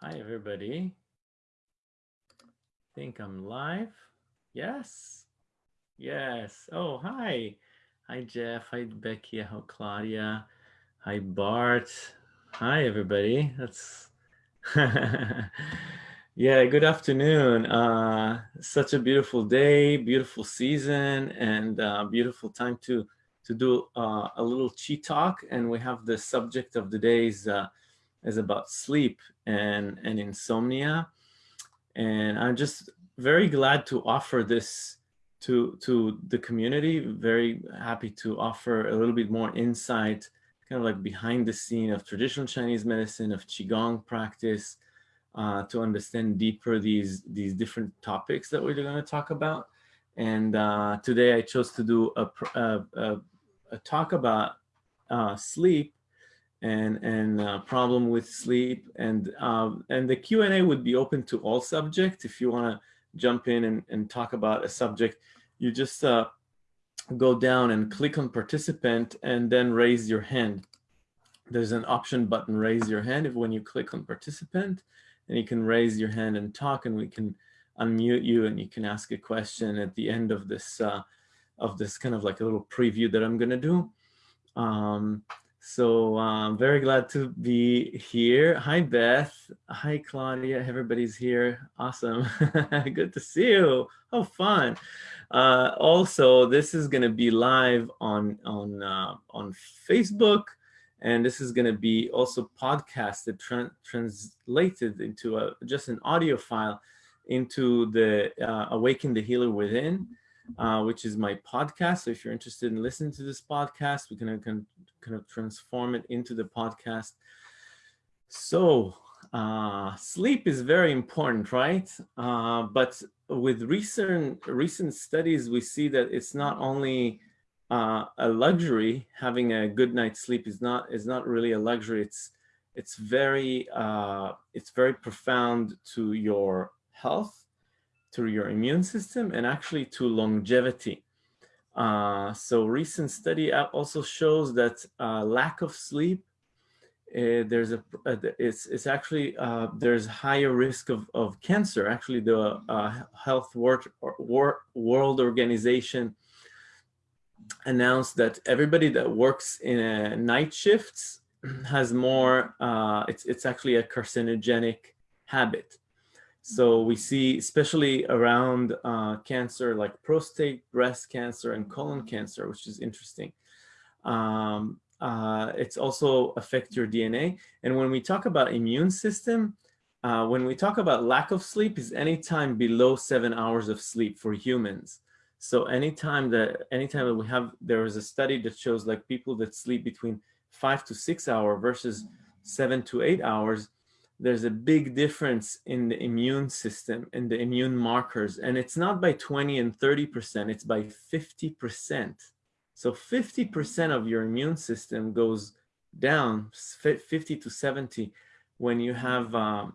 Hi, everybody. think I'm live. Yes. Yes. Oh, hi. Hi, Jeff. Hi, Becky. Hi, Claudia. Hi, Bart. Hi, everybody. That's yeah. Good afternoon. Uh, such a beautiful day, beautiful season, and uh, beautiful time to to do uh, a little chi talk. And we have the subject of the day is uh, is about sleep and, and insomnia. And I'm just very glad to offer this to, to the community, very happy to offer a little bit more insight, kind of like behind the scene of traditional Chinese medicine, of Qigong practice, uh, to understand deeper these, these different topics that we're going to talk about. And uh, today I chose to do a, a, a, a talk about uh, sleep and and uh, problem with sleep. And um, and the Q&A would be open to all subjects. If you want to jump in and, and talk about a subject you just uh, go down and click on participant and then raise your hand. There's an option button raise your hand if when you click on participant and you can raise your hand and talk and we can unmute you and you can ask a question at the end of this uh, of this kind of like a little preview that I'm gonna do. Um, so I'm um, very glad to be here. Hi, Beth. Hi, Claudia. Everybody's here. Awesome. Good to see you. How fun. Uh, also, this is going to be live on, on, uh, on Facebook. And this is going to be also podcasted, tra translated into a, just an audio file into the uh, Awaken the Healer Within uh, which is my podcast. So if you're interested in listening to this podcast, we can kind of transform it into the podcast. So uh, sleep is very important, right? Uh, but with recent recent studies, we see that it's not only uh, a luxury. Having a good night's sleep is not is not really a luxury. It's it's very uh, it's very profound to your health to your immune system and actually to longevity. Uh, so recent study also shows that uh, lack of sleep, uh, there's a, uh, it's, it's actually, uh, there's higher risk of, of cancer. Actually, the uh, Health World, World Organization announced that everybody that works in a night shifts has more, it's, it's actually a carcinogenic habit. So we see, especially around uh, cancer like prostate, breast cancer, and colon cancer, which is interesting. Um, uh, it's also affect your DNA. And when we talk about immune system, uh, when we talk about lack of sleep is anytime below seven hours of sleep for humans. So anytime that anytime that we have, there is a study that shows like people that sleep between five to six hour versus seven to eight hours, there's a big difference in the immune system and the immune markers. And it's not by 20 and 30%, it's by 50%. So 50% of your immune system goes down 50 to 70 when you have um,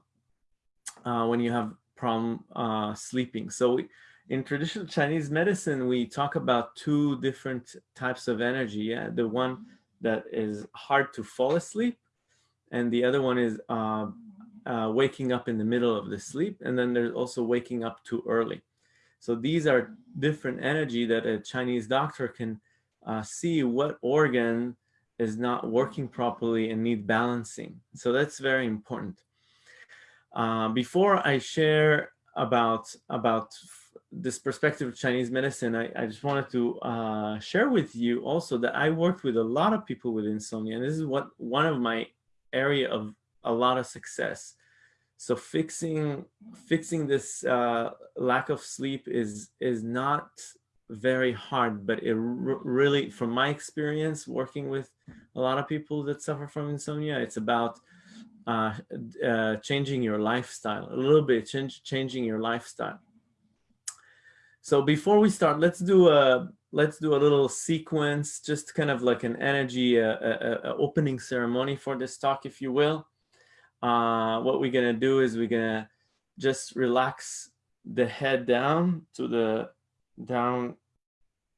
uh, when you have problem uh, sleeping. So we, in traditional Chinese medicine, we talk about two different types of energy. Yeah, the one that is hard to fall asleep, and the other one is uh, waking up in the middle of the sleep, and then there's also waking up too early. So these are different energy that a Chinese doctor can uh, see what organ is not working properly and need balancing. So that's very important. Uh, before I share about about this perspective of Chinese medicine, I, I just wanted to uh, share with you also that I worked with a lot of people with insomnia, and this is what one of my area of a lot of success. So fixing fixing this uh, lack of sleep is is not very hard, but it really, from my experience working with a lot of people that suffer from insomnia, it's about uh, uh, changing your lifestyle a little bit, change, changing your lifestyle. So before we start, let's do a let's do a little sequence, just kind of like an energy, a, a, a opening ceremony for this talk, if you will uh, what we're gonna do is we're gonna just relax the head down to the down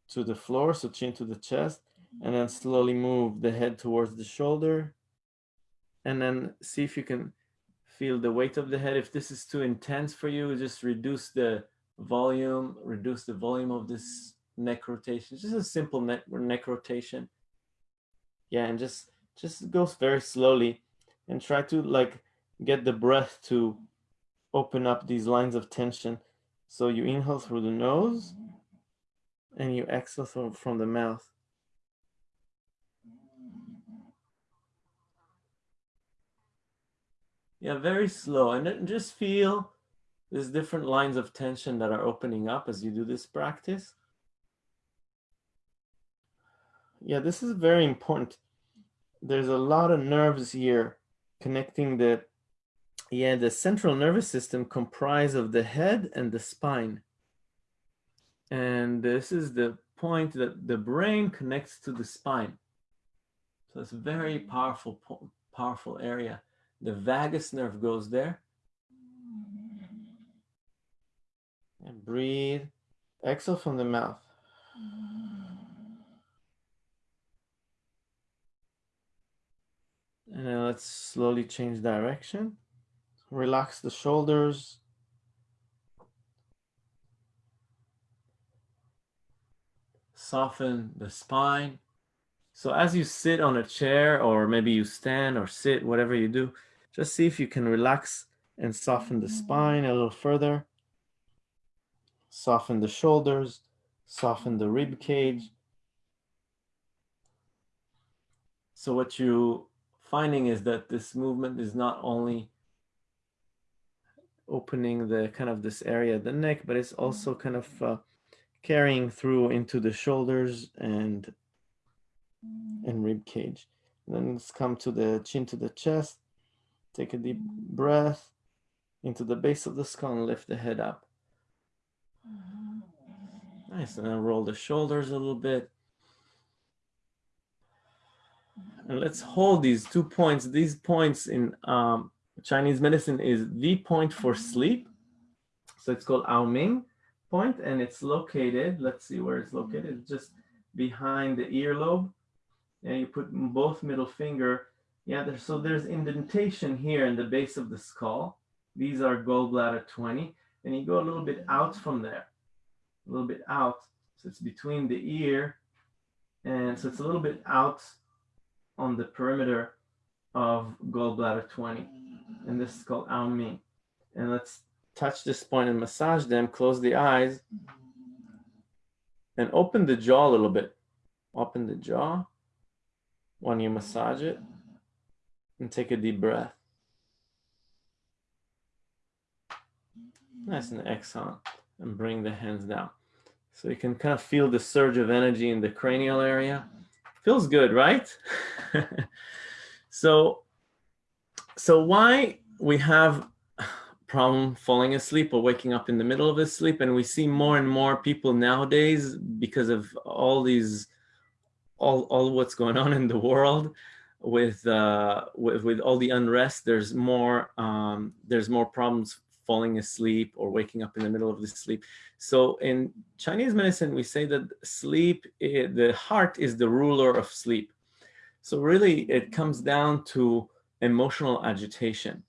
to the floor, so chin to the chest, and then slowly move the head towards the shoulder, and then see if you can Feel the weight of the head. If this is too intense for you, just reduce the volume, reduce the volume of this neck rotation. Just a simple neck, neck rotation. Yeah, and just just goes very slowly and try to like get the breath to open up these lines of tension. So you inhale through the nose and you exhale from the mouth. Yeah, very slow. And just feel there's different lines of tension that are opening up as you do this practice. Yeah, this is very important. There's a lot of nerves here connecting the, yeah, the central nervous system comprised of the head and the spine. And this is the point that the brain connects to the spine. So it's a very powerful, powerful area. The vagus nerve goes there. And breathe. Exhale from the mouth. And then let's slowly change direction. Relax the shoulders. Soften the spine. So as you sit on a chair or maybe you stand or sit, whatever you do, just see if you can relax and soften the spine a little further. Soften the shoulders, soften the rib cage. So what you finding is that this movement is not only opening the kind of this area of the neck, but it's also mm-hmm. kind of uh, carrying through into the shoulders and mm-hmm. and rib cage. And then let's come to the chin to the chest. Take a deep mm-hmm. breath into the base of the skull and lift the head up. Nice, and then roll the shoulders a little bit. And let's hold these two points. These points in um, Chinese medicine is the point for sleep. So it's called An Mian point, and it's located, let's see where it's located, just behind the earlobe. And you put both middle finger, yeah, so there's indentation here in the base of the skull. These are gallbladder 20, and you go a little bit out from there a little bit out. So it's between the ear and so it's a little bit out on the perimeter of gallbladder 20. And this is called An Mian. And let's touch this point and massage them, close the eyes and open the jaw a little bit. Open the jaw when you massage it and take a deep breath. Nice and exhale and bring the hands down. So you can kind of feel the surge of energy in the cranial area. Feels good, right? so, so why we have problem falling asleep or waking up in the middle of the sleep and we see more and more people nowadays because of all these all, all what's going on in the world with uh with, with all the unrest there's more um there's more problems falling asleep or waking up in the middle of the sleep. So in Chinese medicine, we say that sleep, eh, the heart is the ruler of sleep. So really it comes down to emotional agitation.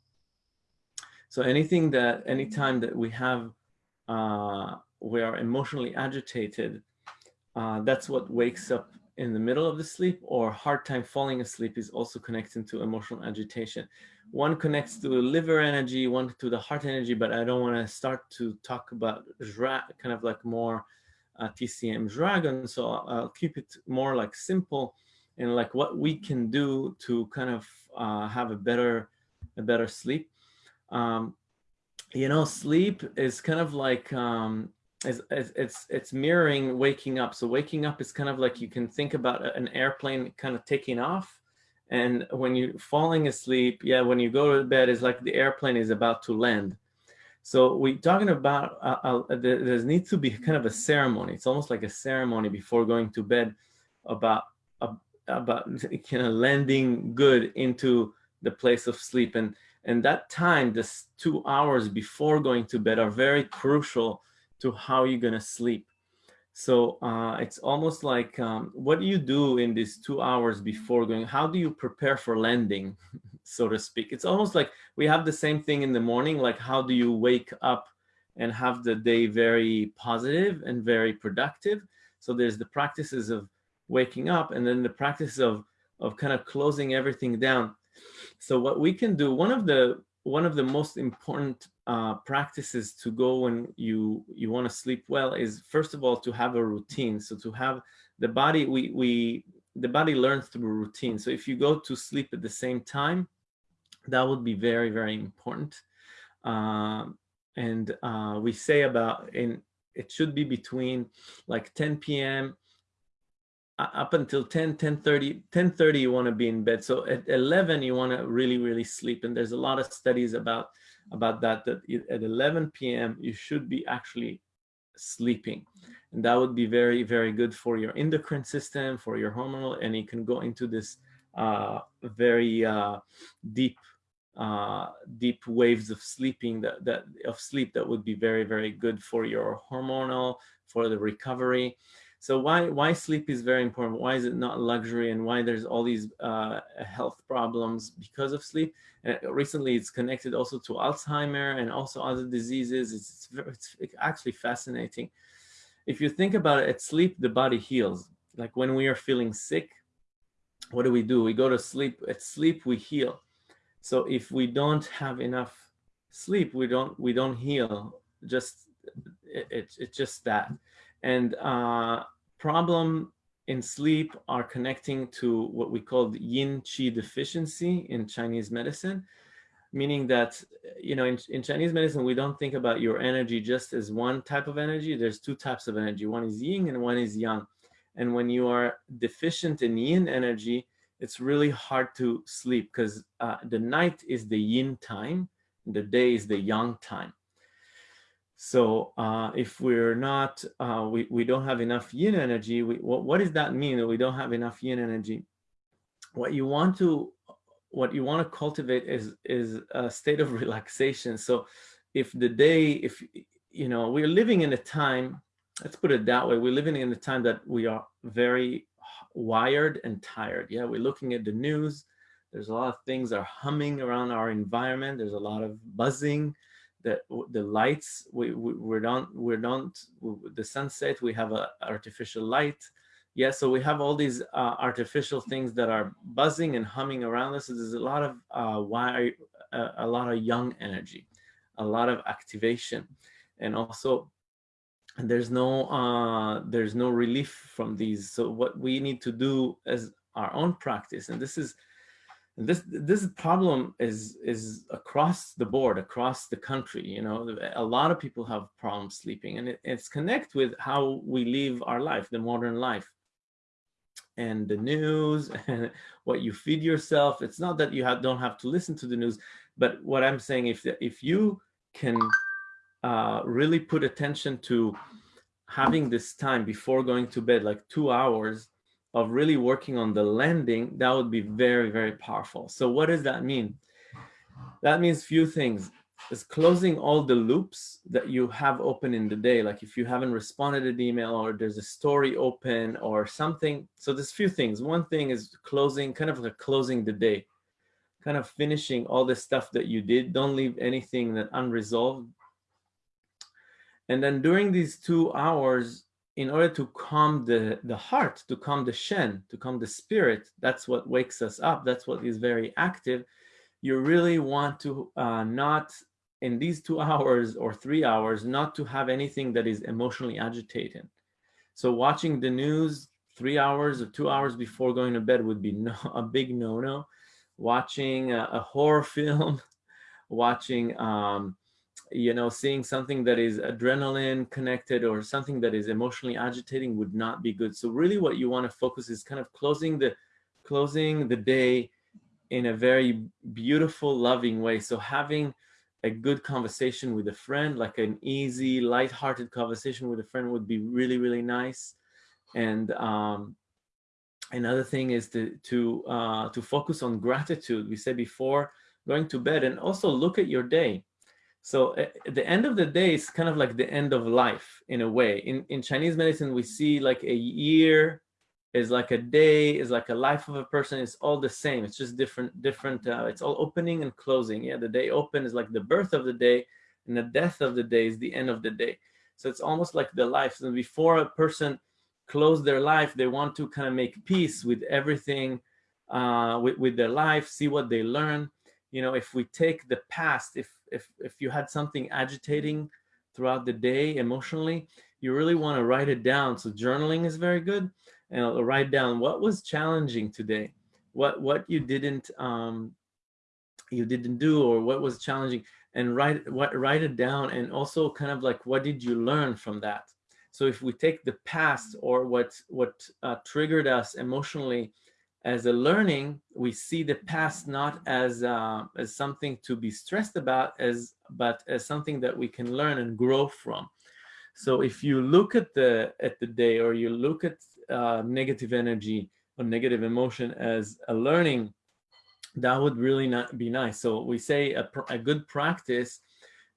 So anything that, anytime that we have, uh, we are emotionally agitated, uh, that's what wakes up in the middle of the sleep or hard time falling asleep is also connected to emotional agitation. One connects to the liver energy, one to the heart energy, but I don't want to start to talk about kind of like more uh, TCM dragon. So I'll keep it more like simple and like what we can do to kind of uh, have a better, a better sleep. Um, you know, sleep is kind of like um, it's, it's it's mirroring waking up. So waking up is kind of like you can think about an airplane kind of taking off. And when you're falling asleep, yeah, when you go to bed, it's like the airplane is about to land. So we're talking about, uh, uh, there, needs to be kind of a ceremony. It's almost like a ceremony before going to bed about, uh, about kind of landing good into the place of sleep. And, and that time, this two hours before going to bed are very crucial to how you're gonna sleep. So uh, it's almost like, um, what do you do in these two hours before going? How do you prepare for landing? so to speak. It's almost like we have the same thing in the morning, like how do you wake up and have the day very positive and very productive. So there's the practices of waking up and then the practice of, of kind of closing everything down. So what we can do, one of the one of the most important uh, practices to go when you you want to sleep well is first of all to have a routine. So to have the body, we we the body learns through routine. So if you go to sleep at the same time, that would be very very important. Um, and uh, we say about in it should be between like 10 p.m up until 10 10 30 10 30 you want to be in bed so at 11 you want to really really sleep and there's a lot of studies about about that that at 11 p.m you should be actually sleeping. And that would be very very good for your endocrine system for your hormonal and you can go into this uh, very uh, deep uh, deep waves of sleeping that, that of sleep that would be very very good for your hormonal for the recovery so why why sleep is very important? Why is it not luxury, and why there's all these uh, health problems because of sleep? And recently, it's connected also to Alzheimer and also other diseases. It's, it's, it's actually fascinating. If you think about it, at sleep the body heals. Like when we are feeling sick, what do we do? We go to sleep. At sleep we heal. So if we don't have enough sleep, we don't we don't heal. Just it, it it's just that. And uh, problem in sleep are connecting to what we call the yin qi deficiency in Chinese medicine, meaning that, you know, in, in Chinese medicine, we don't think about your energy just as one type of energy. There's two types of energy. One is yin and one is yang. And when you are deficient in yin energy, it's really hard to sleep because uh, the night is the yin time, the day is the yang time. So uh, if we're not, uh, we, we don't have enough yin energy, we, what, what does that mean that we don't have enough yin energy? What you want to, what you want to cultivate is, is a state of relaxation. So if the day, if, you know, we're living in a time, let's put it that way, we're living in a time that we are very wired and tired. Yeah, we're looking at the news. There's a lot of things are humming around our environment. There's a lot of buzzing the the lights we, we we don't we don't the sunset we have a artificial light. Yeah so we have all these uh, artificial things that are buzzing and humming around us. So there's a lot of uh, why uh, a lot of yang energy a lot of activation. And also there's no uh, there's no relief from these. So what we need to do as our own practice and this is this this problem is is across the board across the country you know a lot of people have problems sleeping and it, it's connect with how we live our life the modern life. And the news and what you feed yourself it's not that you have, don't have to listen to the news but what i'm saying if if you can uh, really put attention to having this time before going to bed like two hours of really working on the landing, that would be very, very powerful. So what does that mean? That means few things. Is closing all the loops that you have open in the day. Like if you haven't responded to the email or there's a story open or something. So there's few things. One thing is closing, kind of like closing the day, kind of finishing all the stuff that you did. Don't leave anything that unresolved. And then during these two hours, in order to calm the, the heart, to calm the shen, to calm the spirit, that's what wakes us up, that's what is very active, you really want to uh, not, in these two hours or three hours, not to have anything that is emotionally agitating. So watching the news three hours or two hours before going to bed would be no, a big no-no. Watching a, a horror film, watching um, you know, seeing something that is adrenaline connected or something that is emotionally agitating would not be good. So really what you want to focus is kind of closing the closing the day in a very beautiful, loving way. So having a good conversation with a friend, like an easy, light-hearted conversation with a friend would be really, really nice. And um, another thing is to to uh, to focus on gratitude. We said before going to bed and also look at your day so at the end of the day, it's kind of like the end of life in a way. In, in Chinese medicine, we see like a year, is like a day, is like a life of a person. It's all the same. It's just different, different. Uh, it's all opening and closing. Yeah, the day open is like the birth of the day, and the death of the day is the end of the day. So it's almost like the life. So before a person close their life, they want to kind of make peace with everything, uh, with, with their life, see what they learn. You know, if we take the past, if, if, if you had something agitating throughout the day emotionally, you really want to write it down. So journaling is very good. And I'll write down what was challenging today, what what you didn't um, you didn't do, or what was challenging, and write what write it down. And also kind of like what did you learn from that? So if we take the past or what what uh, triggered us emotionally as a learning, we see the past not as uh, as something to be stressed about, as but as something that we can learn and grow from. So if you look at the at the day or you look at uh, negative energy or negative emotion as a learning, that would really not be nice. So we say a, a good practice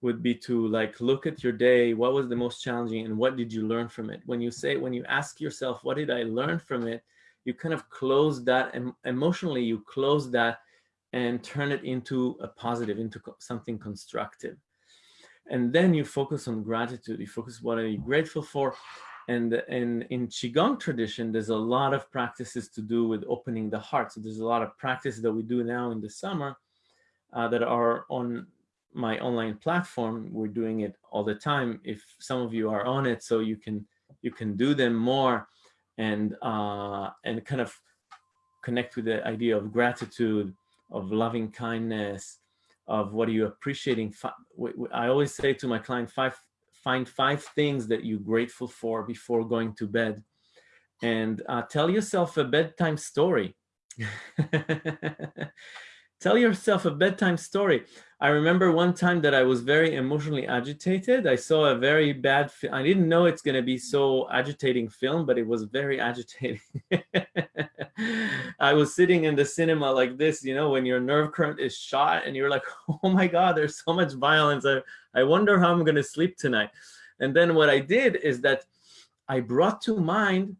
would be to like look at your day, what was the most challenging and what did you learn from it? When you say, when you ask yourself, what did I learn from it? You kind of close that and emotionally you close that and turn it into a positive, into something constructive and then you focus on gratitude. You focus what are you grateful for, and and in qigong tradition, there's a lot of practices to do with opening the heart. So there's a lot of practices that we do now in the summer uh, that are on my online platform. We're doing it all the time. If some of you are on it, so you can you can do them more and uh, and kind of connect with the idea of gratitude, of loving kindness, of what are you appreciating. I always say to my client, five, find five things that you're grateful for before going to bed. And uh, tell yourself a bedtime story. tell yourself a bedtime story. I remember one time that I was very emotionally agitated. I saw a very bad, I didn't know it's going to be so agitating film, but it was very agitating. I was sitting in the cinema like this, you know, when your nerve current is shot and you're like, oh my God, there's so much violence. I, I wonder how I'm going to sleep tonight. And then what I did is that I brought to mind,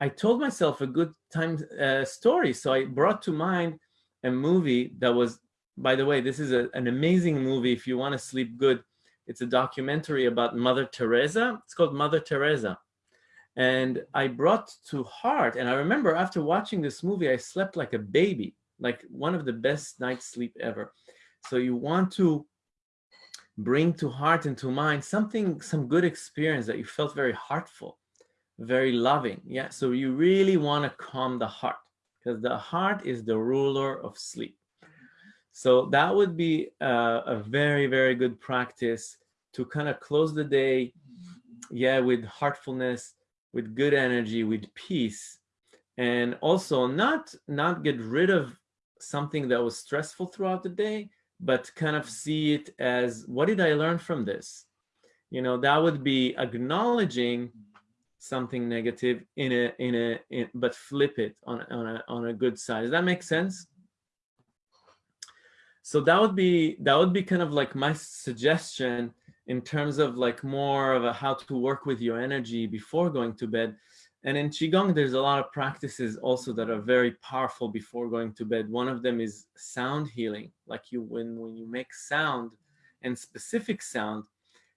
I told myself a good time uh, story. So I brought to mind a movie that was by the way, this is a, an amazing movie if you want to sleep good. It's a documentary about Mother Teresa. It's called Mother Teresa. And I brought to heart, and I remember after watching this movie, I slept like a baby, like one of the best night's sleep ever. So you want to bring to heart and to mind something, some good experience that you felt very heartful, very loving. Yeah, so you really want to calm the heart because the heart is the ruler of sleep. So that would be a, a very, very good practice to kind of close the day, yeah, with heartfulness, with good energy, with peace, and also not not get rid of something that was stressful throughout the day, but kind of see it as what did I learn from this? You know, that would be acknowledging something negative in a in a in, but flip it on on a on a good side. Does that make sense? so that would be that would be kind of like my suggestion in terms of like more of a how to work with your energy before going to bed and in qigong there's a lot of practices also that are very powerful before going to bed one of them is sound healing like you when when you make sound and specific sound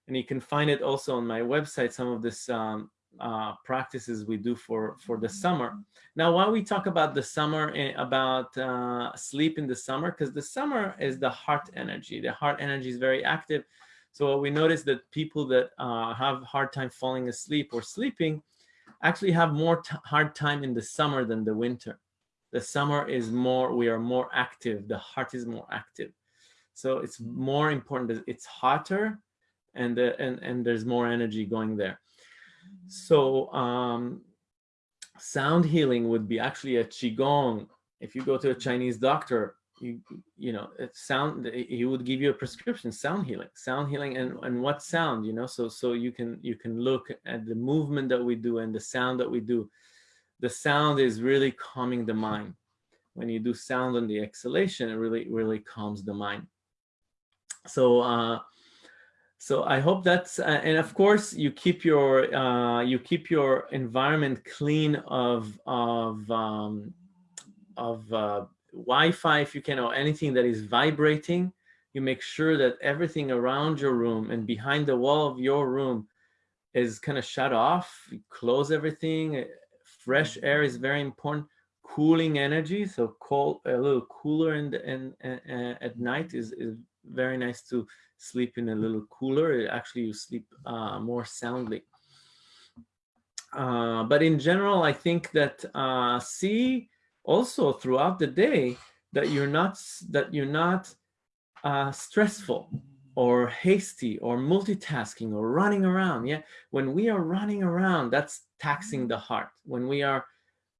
and you can find it also on my website some of this um, uh, practices we do for, for the summer. Now, why we talk about the summer, and about uh, sleep in the summer, because the summer is the heart energy. The heart energy is very active. So we notice that people that uh, have hard time falling asleep or sleeping actually have more hard time in the summer than the winter. The summer is more, we are more active. The heart is more active. So it's more important that it's hotter and, the, and, and there's more energy going there. So um, sound healing would be actually a qigong. If you go to a Chinese doctor, you you know it sound he would give you a prescription sound healing sound healing and and what sound you know? So so you can you can look at the movement that we do and the sound that we do. The sound is really calming the mind. When you do sound on the exhalation it really really calms the mind. So uh so I hope that's, uh, and of course you keep your, uh, you keep your environment clean of, of, um, of uh, Wi-Fi if you can, or anything that is vibrating. You make sure that everything around your room and behind the wall of your room is kind of shut off. You close everything. Fresh air is very important. Cooling energy, so cold, a little cooler and and uh, at night is, is very nice to sleep in a little cooler. Actually, you sleep uh, more soundly. Uh, but in general, I think that uh, see also throughout the day that you're not that you're not uh, stressful or hasty or multitasking or running around. Yeah, when we are running around, that's taxing the heart. When we are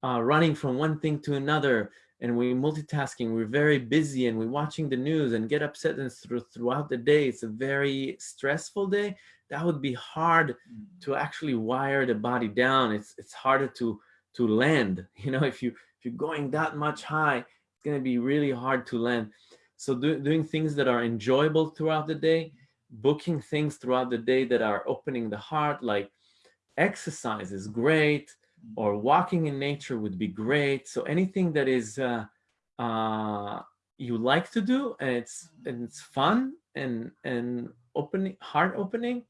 uh, running from one thing to another, and we're multitasking, we're very busy and we're watching the news and get upset and through, throughout the day, it's a very stressful day, that would be hard to mm. actually wire the body down. It's, it's harder to, to land. You know, if, you, if you're going that much high, it's gonna be really hard to land. So do, doing things that are enjoyable throughout the day, booking things throughout the day that are opening the heart, like exercise is great, or walking in nature would be great. So anything that is uh, uh, you like to do and it's and it's fun and and opening heart opening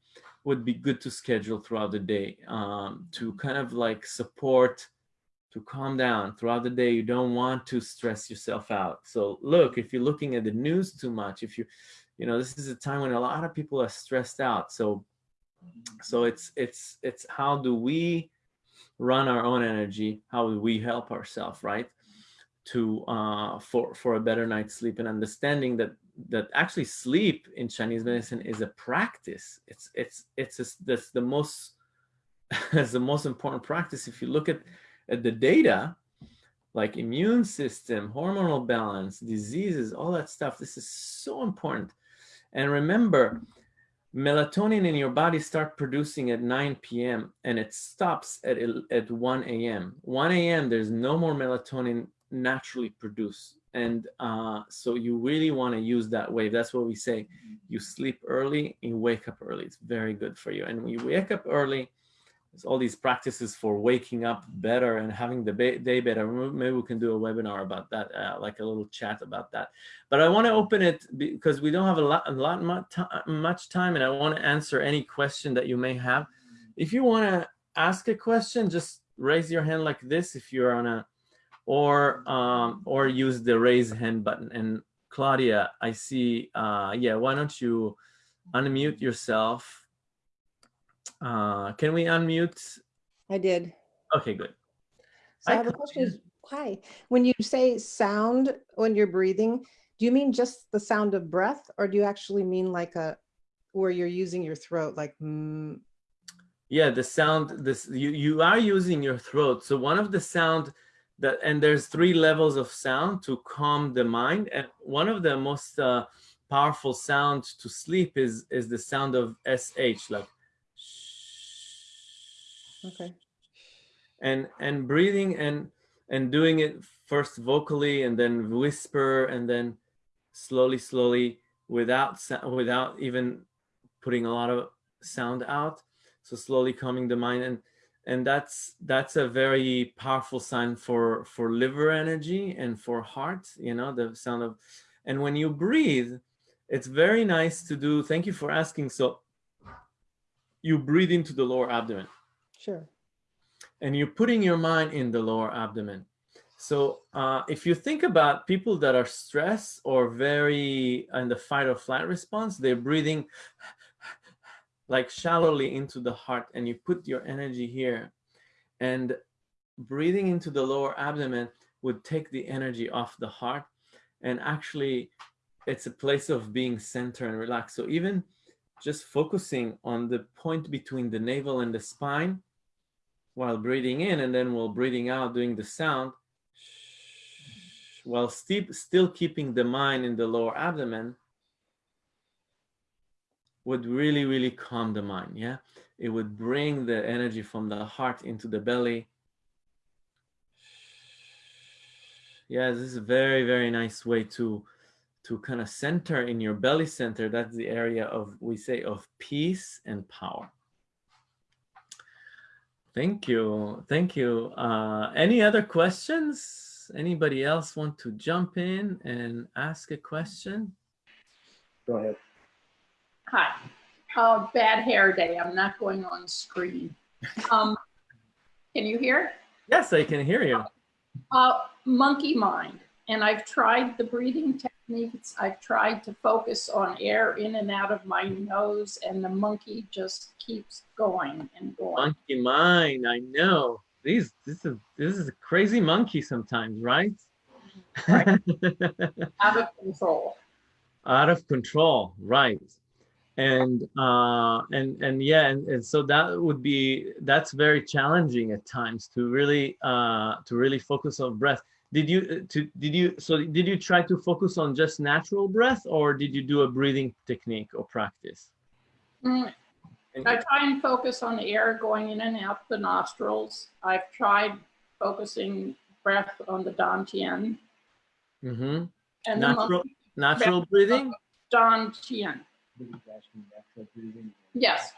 would be good to schedule throughout the day um, to kind of like support to calm down throughout the day. You don't want to stress yourself out. So look if you're looking at the news too much if you you know this is a time when a lot of people are stressed out. So so it's it's it's how do we run our own energy, how we help ourselves, right? To uh, for for a better night's sleep and understanding that that actually sleep in Chinese medicine is a practice. It's it's it's a, that's the most that's the most important practice. If you look at at the data, like immune system, hormonal balance, diseases, all that stuff, this is so important. And remember, melatonin in your body start producing at 9 p.m. and it stops at, at 1 a.m. 1 a.m. there's no more melatonin naturally produced. And uh, so you really want to use that wave. That's what we say. You sleep early, you wake up early. It's very good for you. And when you wake up early, all these practices for waking up better and having the day better. Maybe we can do a webinar about that, uh, like a little chat about that. But I want to open it because we don't have a lot, a lot much time, and I want to answer any question that you may have. If you want to ask a question, just raise your hand like this if you're on a, or um, or use the raise hand button. And Claudia, I see. Uh, yeah, why don't you unmute yourself? Uh, can we unmute? I did. Okay, good. So I have a question. Hi. When you say sound when you're breathing, do you mean just the sound of breath or do you actually mean like a, where you're using your throat like mm? Yeah, the sound, this you, you are using your throat. So one of the sound that, and there's three levels of sound to calm the mind. And one of the most uh, powerful sounds to sleep is, is the sound of SH, like Okay. And and breathing and and doing it first vocally and then whisper and then slowly slowly without without even putting a lot of sound out so slowly calming the mind and and that's that's a very powerful sign for for liver energy and for heart you know the sound of and when you breathe it's very nice to do thank you for asking so you breathe into the lower abdomen Sure. And you're putting your mind in the lower abdomen. So uh, if you think about people that are stressed or very in the fight or flight response, they're breathing like shallowly into the heart and you put your energy here and breathing into the lower abdomen would take the energy off the heart and actually it's a place of being center and relaxed. So even just focusing on the point between the navel and the spine while breathing in and then while breathing out doing the sound while still keeping the mind in the lower abdomen would really really calm the mind yeah it would bring the energy from the heart into the belly yeah this is a very very nice way to to kind of center in your belly center. That's the area of, we say, of peace and power. Thank you. Thank you. Uh, any other questions? Anybody else want to jump in and ask a question? Go ahead. Hi. Uh, bad hair day. I'm not going on screen. Um, can you hear? Yes, I can hear you. Uh, monkey mind. And I've tried the breathing techniques. I've tried to focus on air in and out of my nose and the monkey just keeps going and going. Monkey mind, I know. These, this is, this is a crazy monkey sometimes, right? Right. out of control. Out of control, right. And, uh, and, and yeah, and, and so that would be, that's very challenging at times to really, uh, to really focus on breath did you uh, to did you so did you try to focus on just natural breath or did you do a breathing technique or practice? Mm, i try and focus on the air going in and out the nostrils. I've tried focusing breath on the dantian. Mm-hmm. and natural natural breathing? Dantian. Yes.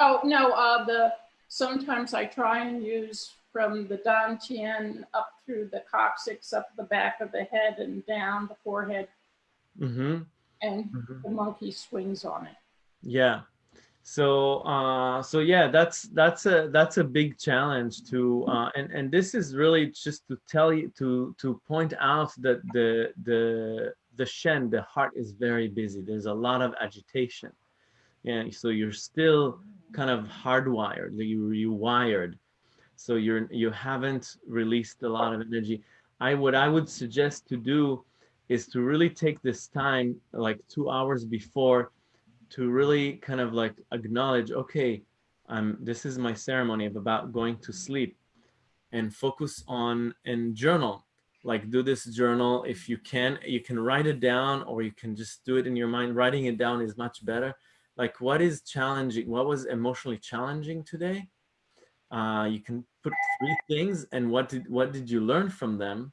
Oh no uh the sometimes i try and use from the dantian up through the coccyx, up the back of the head and down the forehead. Mm-hmm. And mm-hmm. the monkey swings on it. Yeah. So uh, so yeah, that's that's a that's a big challenge to uh, and and this is really just to tell you to to point out that the the the shen the heart is very busy. There's a lot of agitation. Yeah, so you're still kind of hardwired. You you wired so you're you haven't released a lot of energy. I what i would suggest to do is to really take this time like two hours before to really kind of like acknowledge okay um this is my ceremony of about going to sleep and focus on and journal. Like do this journal. If you can you can write it down or you can just do it in your mind. Writing it down is much better. Like what is challenging what was emotionally challenging today uh, you can put three things and what did what did you learn from them?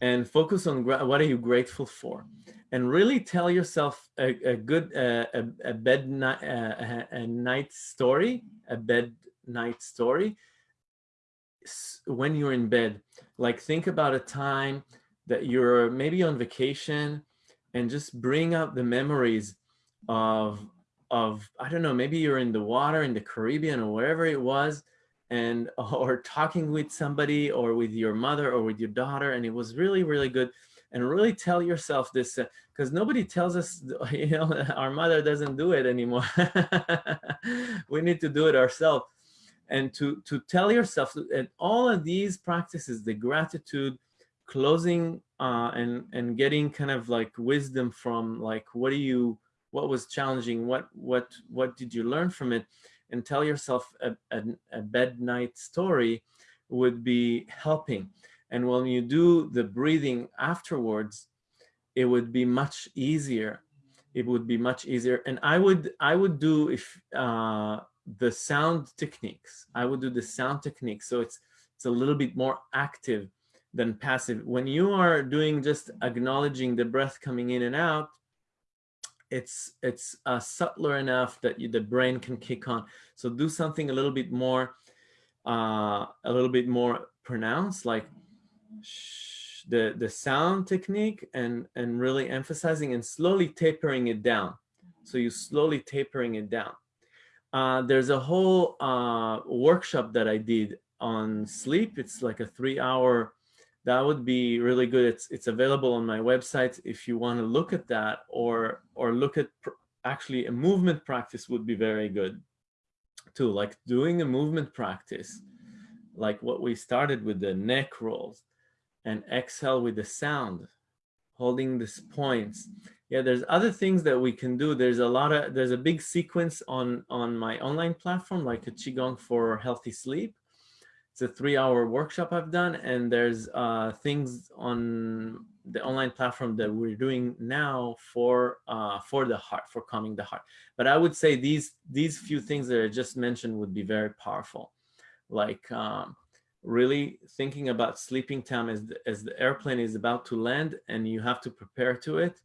And focus on what are you grateful for? And really tell yourself a, a good uh, a, a, bed night uh, a night story a bed night story. When you're in bed like think about a time that you're maybe on vacation and just bring up the memories of of, I don't know, maybe you're in the water in the Caribbean or wherever it was, and or talking with somebody or with your mother or with your daughter, and it was really, really good. And really tell yourself this, because uh, nobody tells us, you know, our mother doesn't do it anymore. we need to do it ourselves. And to, to tell yourself that all of these practices, the gratitude, closing uh, and, and getting kind of like wisdom from like, what do you, what was challenging, what what what did you learn from it, and tell yourself a, a, a bed night story would be helping. And when you do the breathing afterwards, it would be much easier. It would be much easier. And I would I would do if uh, the sound techniques. I would do the sound techniques. So it's it's a little bit more active than passive. When you are doing just acknowledging the breath coming in and out, it's it's uh, subtler enough that you, the brain can kick on. So do something a little bit more, uh, a little bit more pronounced, like the the sound technique, and and really emphasizing and slowly tapering it down. So you slowly tapering it down. Uh, there's a whole uh, workshop that I did on sleep. It's like a three-hour that would be really good. It's it's available on my website if you want to look at that or or look at actually a movement practice would be very good too. Like doing a movement practice, like what we started with the neck rolls and exhale with the sound, holding these points. Yeah, there's other things that we can do. There's a lot of there's a big sequence on on my online platform like a qigong for healthy sleep it's a three hour workshop I've done and there's uh, things on the online platform that we're doing now for uh, for the heart, for calming the heart. But I would say these these few things that I just mentioned would be very powerful. Like um, really thinking about sleeping time as the, as the airplane is about to land and you have to prepare to it.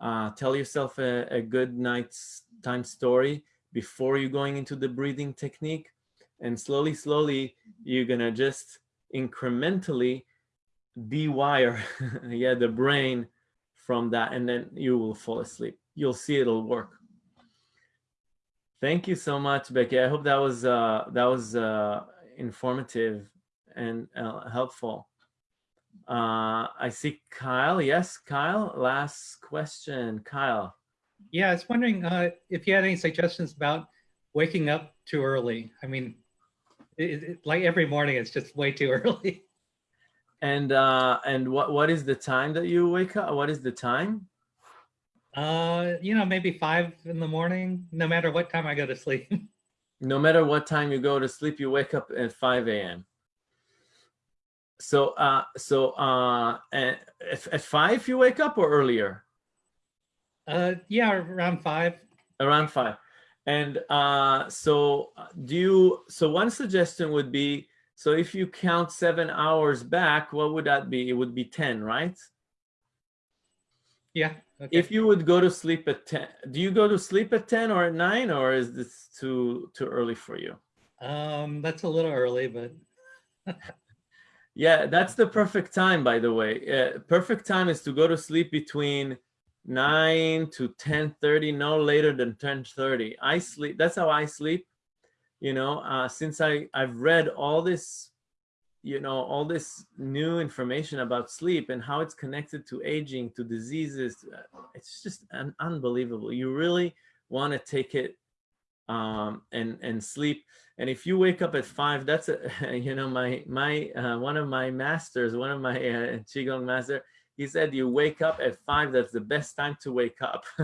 Uh, tell yourself a, a good night's time story before you're going into the breathing technique. And slowly, slowly, you're gonna just incrementally dewire yeah, the brain from that and then you will fall asleep. You'll see it'll work. Thank you so much, Becky. I hope that was uh, that was uh, informative and uh, helpful. Uh, I see Kyle. Yes, Kyle. Last question, Kyle. Yeah, I was wondering uh, if you had any suggestions about waking up too early. I mean, it, it, like every morning, it's just way too early. And uh, and what what is the time that you wake up? What is the time? Uh, you know, maybe five in the morning, no matter what time I go to sleep. no matter what time you go to sleep, you wake up at 5 a.m. So, uh, so uh, at, at five you wake up or earlier? Uh, yeah, around five. Around five. And uh, so do you, so one suggestion would be, so if you count seven hours back, what would that be? It would be 10, right? Yeah. Okay. If you would go to sleep at 10, do you go to sleep at 10 or at nine or is this too, too early for you? Um, that's a little early, but. yeah, that's the perfect time, by the way. Uh, perfect time is to go to sleep between 9 to 10.30, no later than 10.30. I sleep, that's how I sleep. You know, uh, since I, I've read all this you know, all this new information about sleep and how it's connected to aging, to diseases. Uh, it's just un unbelievable. You really want to take it um, and and sleep. And if you wake up at five, that's a you know my my uh, one of my masters, one of my uh, qigong master. He said you wake up at five. That's the best time to wake up.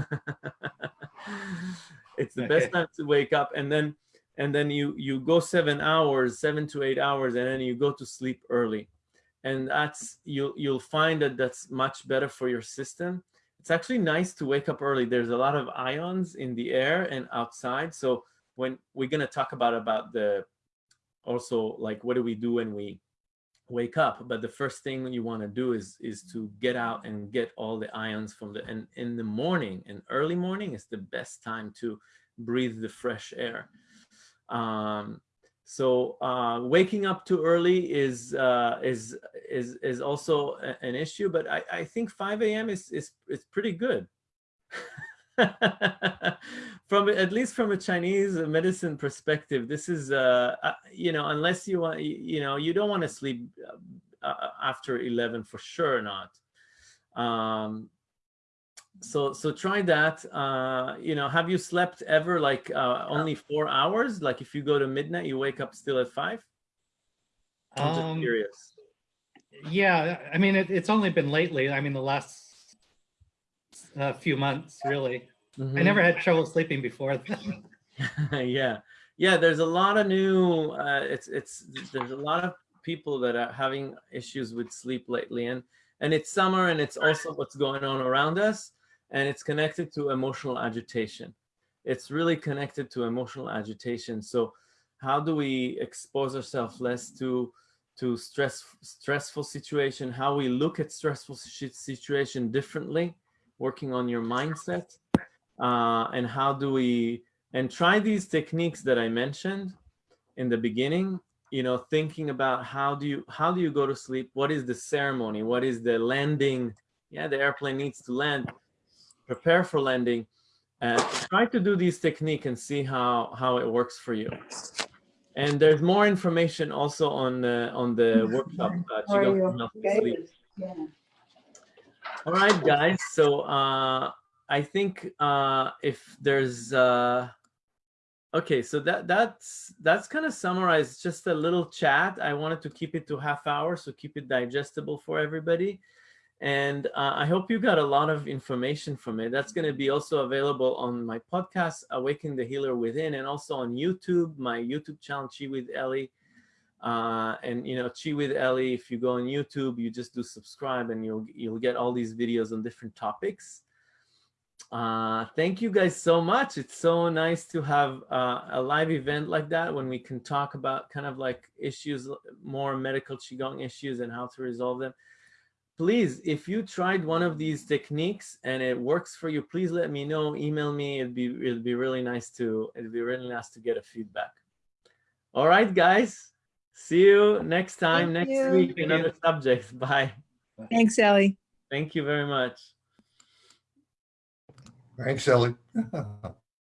it's the okay. best time to wake up, and then and then you you go seven hours seven to eight hours and then you go to sleep early and that's you you'll find that that's much better for your system it's actually nice to wake up early there's a lot of ions in the air and outside so when we're going to talk about about the also like what do we do when we wake up but the first thing you want to do is is to get out and get all the ions from the and in the morning and early morning is the best time to breathe the fresh air um, so uh, waking up too early is uh, is is is also an issue, but I, I think 5 a.m. is is is pretty good. from at least from a Chinese medicine perspective, this is uh, uh you know unless you want you know you don't want to sleep uh, uh, after 11 for sure not. Um, so so try that. Uh you know have you slept ever like uh only four hours? Like if you go to midnight you wake up still at five? I'm just um, curious. yeah i mean it, it's only been lately. I mean the last uh, few months really mm -hmm. i never had trouble sleeping before yeah yeah there's a lot of new uh it's it's there's a lot of people that are having issues with sleep lately and and it's summer and it's also what's going on around us and it's connected to emotional agitation. It's really connected to emotional agitation. So how do we expose ourselves less to to stress stressful situation, how we look at stressful situation differently, working on your mindset, uh, and how do we, and try these techniques that I mentioned in the beginning, you know, thinking about how do you, how do you go to sleep? What is the ceremony? What is the landing? Yeah, the airplane needs to land prepare for landing, and try to do these technique and see how, how it works for you. And there's more information also on the, on the workshop. Uh, yeah. All right, guys. So uh, I think uh, if there's uh, okay, so that that's that's kind of summarized just a little chat. I wanted to keep it to half hour, so keep it digestible for everybody. And uh, I hope you got a lot of information from it. That's going to be also available on my podcast, Awaken the Healer Within, and also on YouTube, my YouTube channel, Chi with Ellie. Uh, and you know, Chi with Ellie, if you go on YouTube, you just do subscribe and you'll, you'll get all these videos on different topics. uh, thank you guys so much. It's so nice to have uh, a live event like that when we can talk about kind of like issues, more medical Qigong issues and how to resolve them. Please, if you tried one of these techniques and it works for you, please let me know, email me. It'd be, it'd be really nice to, it'd be really nice to get a feedback. All right, guys. See you next time, Thank next you. week, Thank you. another subject. Bye. Thanks, Ellie. Thank you very much. Thanks, Ellie.